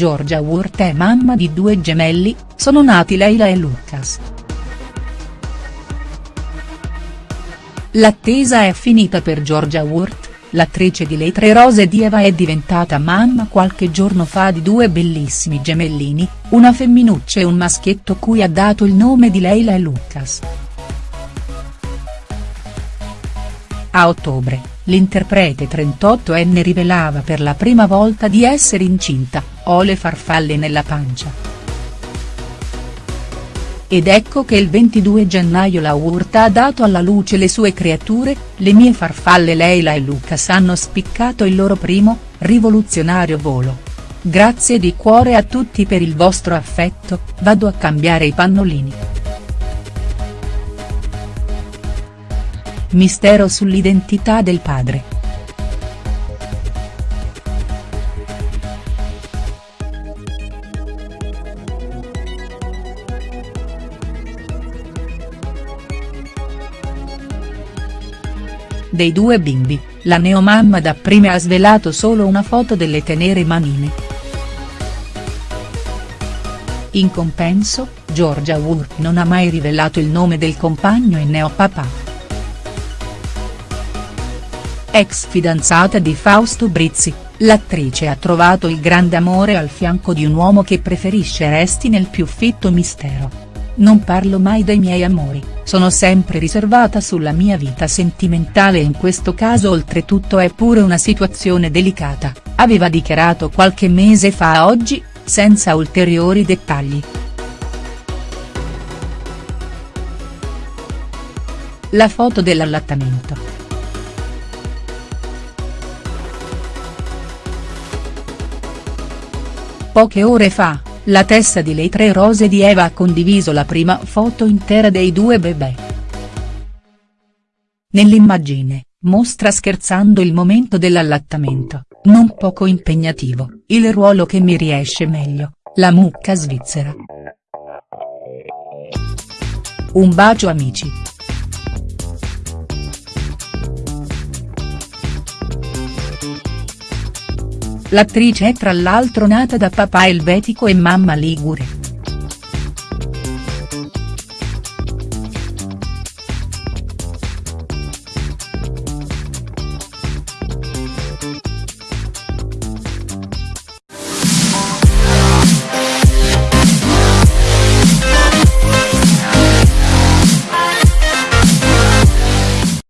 Giorgia Wurt è mamma di due gemelli, sono nati Leila e Lucas. L'attesa è finita per Giorgia Wurt, l'attrice di Le Tre Rose di Eva è diventata mamma qualche giorno fa di due bellissimi gemellini, una femminuccia e un maschietto cui ha dato il nome di Leila e Lucas. A ottobre, l'interprete 38enne rivelava per la prima volta di essere incinta, ho le farfalle nella pancia. Ed ecco che il 22 gennaio la Urta ha dato alla luce le sue creature, le mie farfalle Leila e Lucas hanno spiccato il loro primo, rivoluzionario volo. Grazie di cuore a tutti per il vostro affetto, vado a cambiare i pannolini. Mistero sull'identità del padre. Dei due bimbi, la neomamma dapprima ha svelato solo una foto delle tenere manine. In compenso, Giorgia Wurth non ha mai rivelato il nome del compagno e neopapà. Ex fidanzata di Fausto Brizzi, l'attrice ha trovato il grande amore al fianco di un uomo che preferisce resti nel più fitto mistero. Non parlo mai dei miei amori, sono sempre riservata sulla mia vita sentimentale e in questo caso oltretutto è pure una situazione delicata, aveva dichiarato qualche mese fa a oggi, senza ulteriori dettagli. La foto dell'allattamento. Poche ore fa, la testa di Le Tre Rose di Eva ha condiviso la prima foto intera dei due bebè. Nell'immagine, mostra scherzando il momento dell'allattamento, non poco impegnativo, il ruolo che mi riesce meglio, la mucca svizzera. Un bacio amici. L'attrice è tra l'altro nata da papà elvetico e mamma ligure.